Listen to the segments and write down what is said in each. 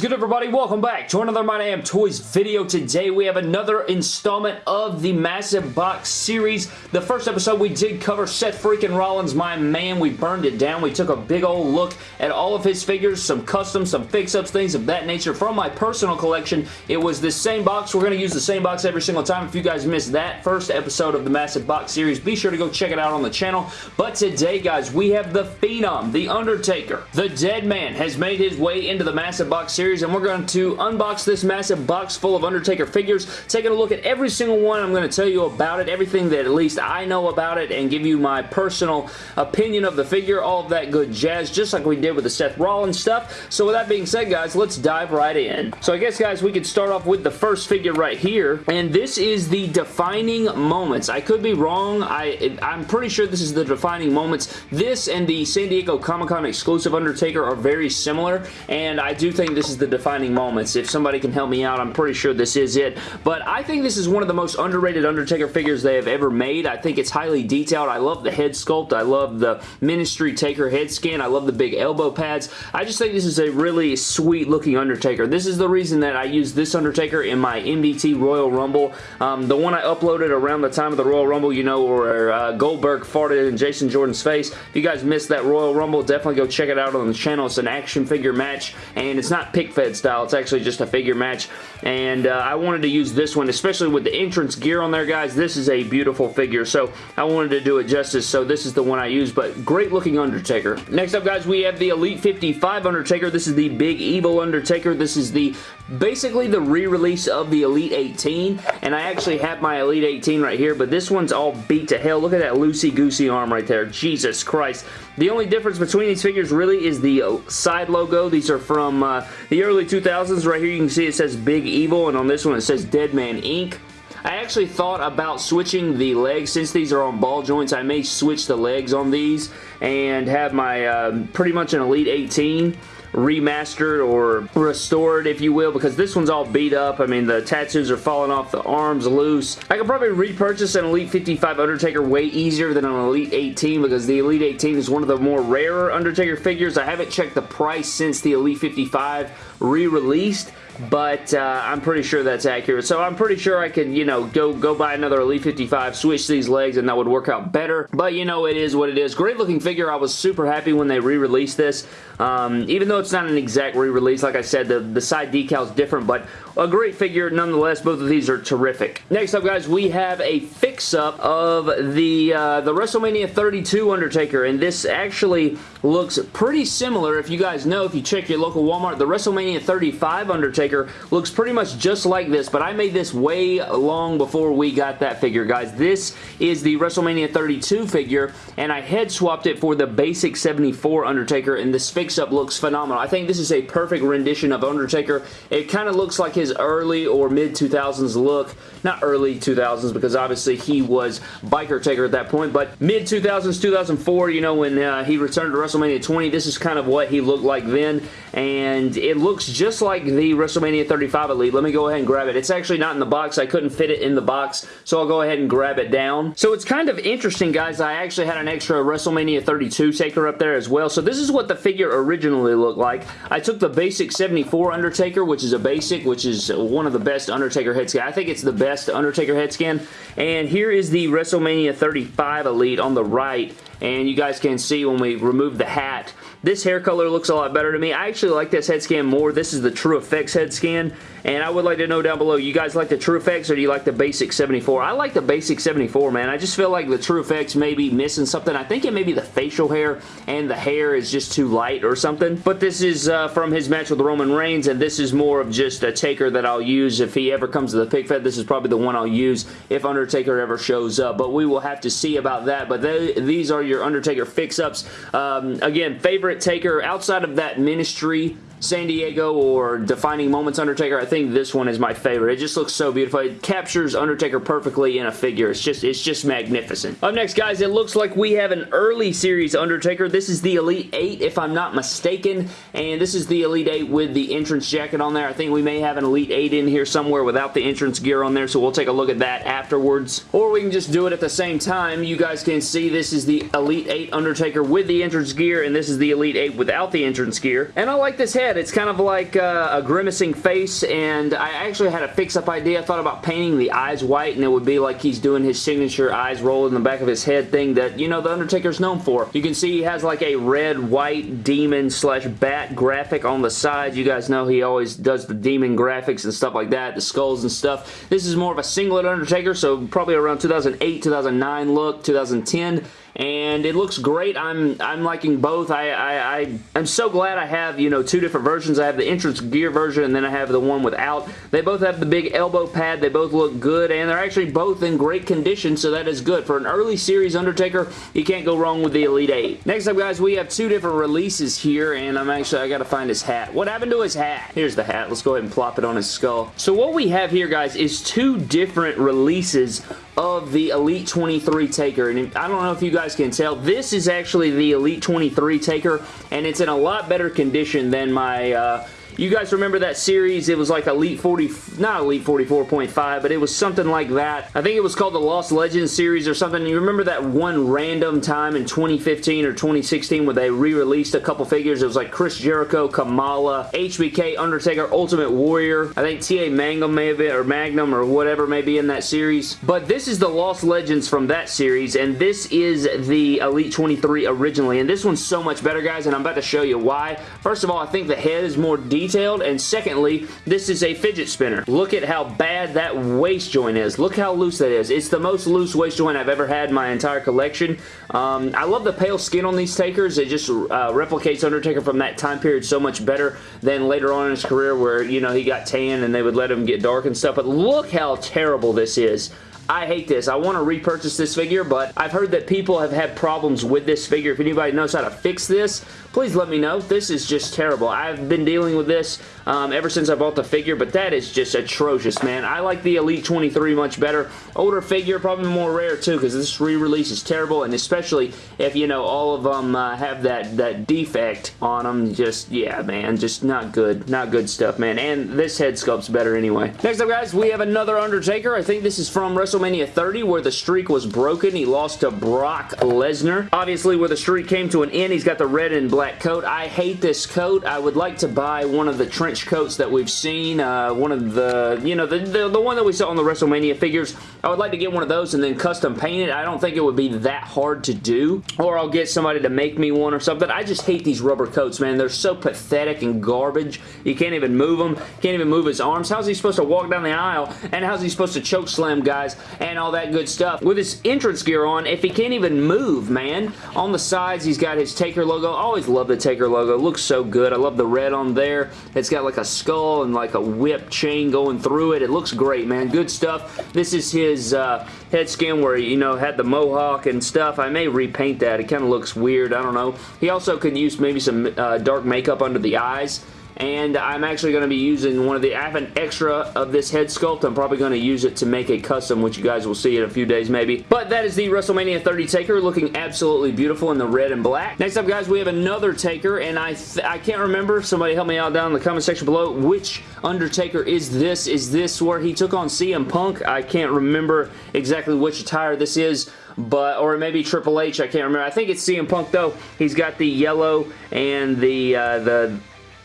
is good everybody? Welcome back to another My Damn Toys video. Today we have another installment of the Massive Box series. The first episode we did cover Seth freaking Rollins, my man. We burned it down. We took a big old look at all of his figures, some custom, some fix-ups, things of that nature from my personal collection. It was the same box. We're going to use the same box every single time. If you guys missed that first episode of the Massive Box series, be sure to go check it out on the channel. But today, guys, we have the Phenom, The Undertaker. The Dead Man has made his way into the Massive box series and we're going to unbox this massive box full of Undertaker figures, taking a look at every single one. I'm going to tell you about it, everything that at least I know about it, and give you my personal opinion of the figure, all of that good jazz, just like we did with the Seth Rollins stuff. So with that being said, guys, let's dive right in. So I guess, guys, we could start off with the first figure right here, and this is the Defining Moments. I could be wrong. I, I'm pretty sure this is the Defining Moments. This and the San Diego Comic-Con exclusive Undertaker are very similar, and I do think this is the defining moments. If somebody can help me out, I'm pretty sure this is it. But I think this is one of the most underrated Undertaker figures they have ever made. I think it's highly detailed. I love the head sculpt. I love the Ministry Taker head scan. I love the big elbow pads. I just think this is a really sweet looking Undertaker. This is the reason that I use this Undertaker in my MDT Royal Rumble. Um, the one I uploaded around the time of the Royal Rumble, you know, where uh, Goldberg farted in Jason Jordan's face. If you guys missed that Royal Rumble, definitely go check it out on the channel. It's an action figure match, and it's not fed style. It's actually just a figure match. And uh, I wanted to use this one, especially with the entrance gear on there, guys. This is a beautiful figure. So I wanted to do it justice. So this is the one I use. But great looking Undertaker. Next up, guys, we have the Elite 55 Undertaker. This is the Big Evil Undertaker. This is the basically the re-release of the Elite 18. And I actually have my Elite 18 right here. But this one's all beat to hell. Look at that loosey-goosey arm right there. Jesus Christ. The only difference between these figures really is the uh, side logo. These are from uh, the early 2000s. Right here you can see it says Big Evil, and on this one it says Dead Man Inc. I actually thought about switching the legs since these are on ball joints. I may switch the legs on these and have my uh, pretty much an Elite 18 remastered or restored, if you will, because this one's all beat up. I mean, the tattoos are falling off, the arms loose. I could probably repurchase an Elite 55 Undertaker way easier than an Elite 18 because the Elite 18 is one of the more rarer Undertaker figures. I haven't checked the price since the Elite 55 re-released, but uh, I'm pretty sure that's accurate. So I'm pretty sure I could, you know, go, go buy another Elite 55, switch these legs, and that would work out better. But, you know, it is what it is. Great looking figure. I was super happy when they re-released this. Um, even though it's not an exact re-release, like I said, the, the side decal is different, but a great figure nonetheless. Both of these are terrific. Next up, guys, we have a fix-up of the, uh, the WrestleMania 32 Undertaker, and this actually looks pretty similar. If you guys know, if you check your local Walmart, the WrestleMania 35 Undertaker looks pretty much just like this, but I made this way long before we got that figure, guys. This is the WrestleMania 32 figure, and I head swapped it for the basic 74 Undertaker, and this fix-up looks phenomenal. I think this is a perfect rendition of Undertaker. It kind of looks like his early or mid-2000s look. Not early 2000s, because obviously he was Biker Taker at that point, but mid-2000s, 2004, you know, when uh, he returned to WrestleMania 20, this is kind of what he looked like then, and it looks just like the WrestleMania 35 Elite. Let me go ahead and grab it. It's actually not in the box. I couldn't fit it in the box, so I'll go ahead and grab it down. So it's kind of interesting, guys. I actually had an extra WrestleMania 32 Taker up there as well. So this is what the figure originally looked like. I took the basic 74 Undertaker, which is a basic, which is one of the best Undertaker head scan. I think it's the best Undertaker head scan. And here is the WrestleMania 35 Elite on the right and you guys can see when we remove the hat this hair color looks a lot better to me. I actually like this head scan more. This is the True Effects head scan, and I would like to know down below, you guys like the True Effects or do you like the basic 74? I like the basic 74, man. I just feel like the True Effects may be missing something. I think it may be the facial hair, and the hair is just too light or something. But this is uh, from his match with Roman Reigns, and this is more of just a taker that I'll use if he ever comes to the pick fed. This is probably the one I'll use if Undertaker ever shows up, but we will have to see about that. But they, these are your Undertaker fix-ups. Um, again, favorite taker outside of that ministry San Diego or Defining Moments Undertaker, I think this one is my favorite. It just looks so beautiful. It captures Undertaker perfectly in a figure. It's just, it's just magnificent. Up next, guys, it looks like we have an early series Undertaker. This is the Elite 8, if I'm not mistaken, and this is the Elite 8 with the entrance jacket on there. I think we may have an Elite 8 in here somewhere without the entrance gear on there, so we'll take a look at that afterwards. Or we can just do it at the same time. You guys can see this is the Elite 8 Undertaker with the entrance gear, and this is the Elite 8 without the entrance gear. And I like this head It's kind of like uh, a grimacing face, and I actually had a fix-up idea. I thought about painting the eyes white, and it would be like he's doing his signature eyes roll in the back of his head thing that, you know, The Undertaker's known for. You can see he has like a red, white demon slash bat graphic on the side. You guys know he always does the demon graphics and stuff like that, the skulls and stuff. This is more of a singlet Undertaker, so probably around 2008, 2009 look, 2010 and it looks great. I'm I'm liking both. I, I, I am so glad I have, you know, two different versions. I have the entrance gear version and then I have the one without. They both have the big elbow pad. They both look good and they're actually both in great condition, so that is good. For an early series Undertaker, you can't go wrong with the Elite 8. Next up, guys, we have two different releases here and I'm actually, I gotta find his hat. What happened to his hat? Here's the hat. Let's go ahead and plop it on his skull. So what we have here, guys, is two different releases of the Elite 23 Taker. And I don't know if you guys can tell, this is actually the Elite 23 Taker, and it's in a lot better condition than my... I uh, you guys remember that series? It was like Elite 40, not Elite 44.5, but it was something like that. I think it was called the Lost Legends series or something. You remember that one random time in 2015 or 2016 where they re-released a couple figures? It was like Chris Jericho, Kamala, HBK, Undertaker, Ultimate Warrior. I think TA Magnum may have been, or Magnum or whatever may be in that series. But this is the Lost Legends from that series, and this is the Elite 23 originally. And this one's so much better, guys, and I'm about to show you why. First of all, I think the head is more detailed detailed, and secondly, this is a fidget spinner. Look at how bad that waist joint is. Look how loose that is. It's the most loose waist joint I've ever had in my entire collection. Um, I love the pale skin on these takers. It just uh, replicates Undertaker from that time period so much better than later on in his career where, you know, he got tan and they would let him get dark and stuff. But look how terrible this is. I hate this. I want to repurchase this figure, but I've heard that people have had problems with this figure. If anybody knows how to fix this, please let me know. This is just terrible. I've been dealing with this um, ever since I bought the figure, but that is just atrocious, man. I like the Elite 23 much better. Older figure, probably more rare too, because this re-release is terrible, and especially if, you know, all of them uh, have that, that defect on them. Just, yeah, man, just not good. Not good stuff, man. And this head sculpt's better anyway. Next up, guys, we have another Undertaker. I think this is from WrestleMania WrestleMania 30 where the streak was broken. He lost to Brock Lesnar. Obviously, where the streak came to an end, he's got the red and black coat. I hate this coat. I would like to buy one of the trench coats that we've seen. Uh, one of the, you know, the, the, the one that we saw on the WrestleMania figures. I would like to get one of those and then custom paint it. I don't think it would be that hard to do. Or I'll get somebody to make me one or something. I just hate these rubber coats, man. They're so pathetic and garbage. You can't even move them. Can't even move his arms. How's he supposed to walk down the aisle? And how's he supposed to choke slam guys and all that good stuff. With his entrance gear on, if he can't even move, man. On the sides, he's got his Taker logo. Always love the Taker logo. It looks so good. I love the red on there. It's got like a skull and like a whip chain going through it. It looks great, man. Good stuff. This is his uh, head skin where, you know, had the mohawk and stuff. I may repaint that. It kind of looks weird. I don't know. He also could use maybe some uh, dark makeup under the eyes and I'm actually going to be using one of the, I have an extra of this head sculpt. I'm probably going to use it to make a custom, which you guys will see in a few days maybe. But that is the WrestleMania 30 Taker, looking absolutely beautiful in the red and black. Next up, guys, we have another Taker, and I, I can't remember, somebody help me out down in the comment section below, which Undertaker is this? Is this where he took on CM Punk? I can't remember exactly which attire this is, but or maybe Triple H, I can't remember. I think it's CM Punk though. He's got the yellow and the uh, the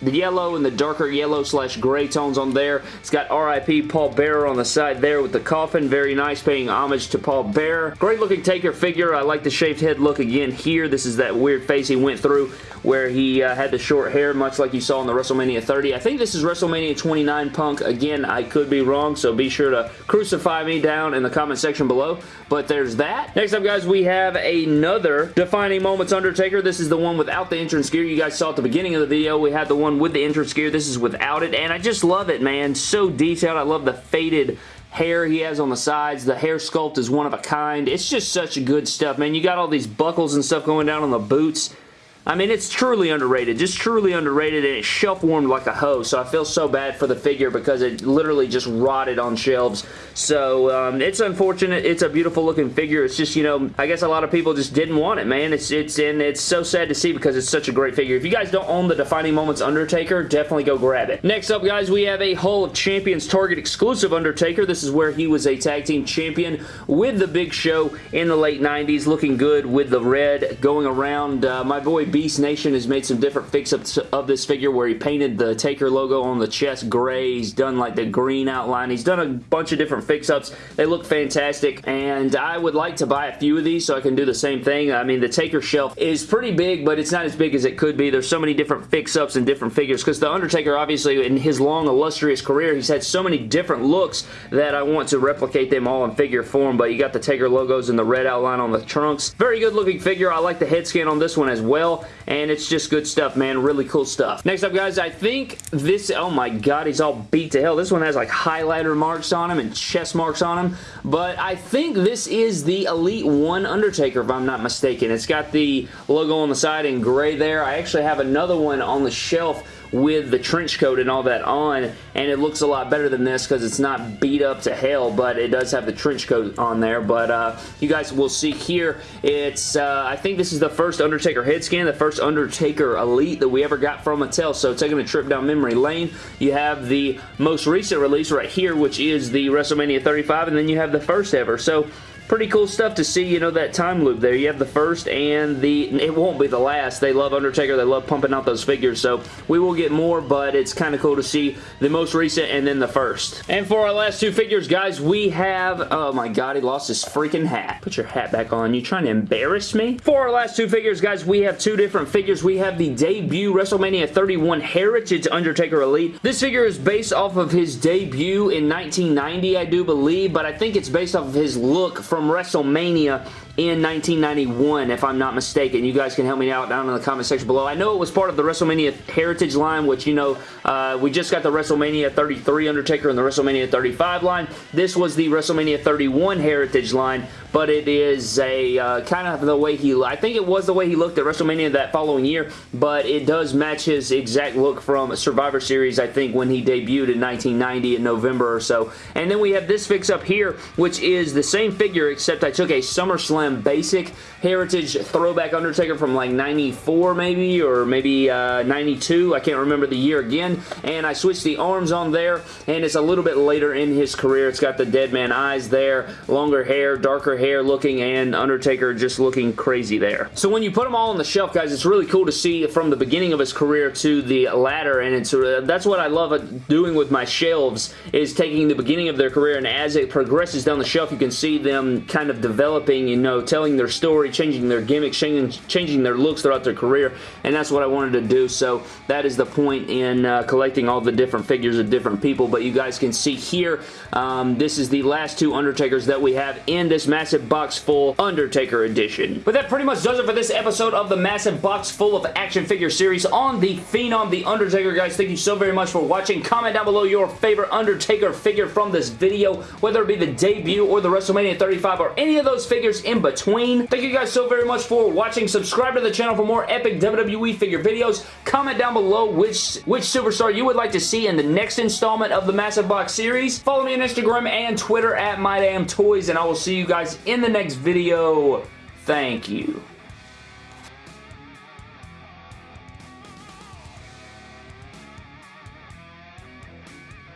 the yellow and the darker yellow slash gray tones on there. It's got RIP Paul Bearer on the side there with the coffin. Very nice, paying homage to Paul Bearer. Great looking Taker figure. I like the shaved head look again here. This is that weird face he went through where he uh, had the short hair, much like you saw in the WrestleMania 30. I think this is WrestleMania 29 Punk. Again, I could be wrong, so be sure to crucify me down in the comment section below. But there's that. Next up, guys, we have another Defining Moments Undertaker. This is the one without the entrance gear. You guys saw at the beginning of the video, we had the one with the entrance gear. This is without it, and I just love it, man. So detailed. I love the faded hair he has on the sides. The hair sculpt is one of a kind. It's just such good stuff, man. You got all these buckles and stuff going down on the boots. I mean, it's truly underrated. Just truly underrated, and it's shelf warmed like a hose, so I feel so bad for the figure because it literally just rotted on shelves. So, um, it's unfortunate. It's a beautiful looking figure. It's just, you know, I guess a lot of people just didn't want it, man. It's, it's, and it's so sad to see because it's such a great figure. If you guys don't own the Defining Moments Undertaker, definitely go grab it. Next up, guys, we have a Hall of Champions Target exclusive Undertaker. This is where he was a tag team champion with the Big Show in the late 90s, looking good with the red going around. Uh, my boy Beast Nation has made some different fix-ups of this figure where he painted the Taker logo on the chest gray. He's done like the green outline. He's done a bunch of different fix-ups. They look fantastic, and I would like to buy a few of these so I can do the same thing. I mean, the Taker shelf is pretty big, but it's not as big as it could be. There's so many different fix-ups and different figures because The Undertaker, obviously, in his long, illustrious career, he's had so many different looks that I want to replicate them all in figure form, but you got the Taker logos and the red outline on the trunks. Very good looking figure. I like the head scan on this one as well, and it's just good stuff, man. Really cool stuff. Next up, guys, I think this, oh my god, he's all beat to hell. This one has like highlighter marks on him and chest marks on him, but I think this is the Elite 1 Undertaker, if I'm not mistaken. It's got the logo on the side in gray there. I actually have another one on the shelf with the trench coat and all that on and it looks a lot better than this because it's not beat up to hell but it does have the trench coat on there. But uh, you guys will see here it's uh, I think this is the first Undertaker head scan the first Undertaker Elite that we ever got from Mattel. So taking a trip down memory lane you have the most recent release right here which is the WrestleMania 35 and then you have the first ever. So pretty cool stuff to see, you know, that time loop there. You have the first and the, it won't be the last. They love Undertaker. They love pumping out those figures, so we will get more, but it's kind of cool to see the most recent and then the first. And for our last two figures, guys, we have, oh my god, he lost his freaking hat. Put your hat back on. You trying to embarrass me? For our last two figures, guys, we have two different figures. We have the debut WrestleMania 31 Heritage Undertaker Elite. This figure is based off of his debut in 1990, I do believe, but I think it's based off of his look from from WrestleMania in 1991, if I'm not mistaken. You guys can help me out down in the comment section below. I know it was part of the WrestleMania Heritage line, which, you know, uh, we just got the WrestleMania 33 Undertaker and the WrestleMania 35 line. This was the WrestleMania 31 Heritage line, but it is a uh, kind of the way he, I think it was the way he looked at WrestleMania that following year, but it does match his exact look from Survivor Series, I think, when he debuted in 1990 in November or so. And then we have this fix up here, which is the same figure, except I took a SummerSlam basic Heritage Throwback Undertaker from like 94 maybe, or maybe uh, 92. I can't remember the year again. And I switched the arms on there, and it's a little bit later in his career. It's got the dead man eyes there, longer hair, darker hair looking, and Undertaker just looking crazy there. So when you put them all on the shelf, guys, it's really cool to see from the beginning of his career to the latter, and it's uh, that's what I love doing with my shelves, is taking the beginning of their career, and as it progresses down the shelf, you can see them kind of developing, you know, telling their story, changing their gimmicks, changing, changing their looks throughout their career, and that's what I wanted to do, so that is the point in uh, collecting all the different figures of different people, but you guys can see here, um, this is the last two Undertakers that we have in this massive box full Undertaker edition. But that pretty much does it for this episode of the massive box full of action figure series on the Phenom, The Undertaker, guys. Thank you so very much for watching. Comment down below your favorite Undertaker figure from this video, whether it be the debut or the WrestleMania 35 or any of those figures in between. Thank you guys so very much for watching. Subscribe to the channel for more epic WWE figure videos. Comment down below which, which superstar you would like to see in the next installment of the Massive Box series. Follow me on Instagram and Twitter at MyDamnToys, and I will see you guys in the next video. Thank you.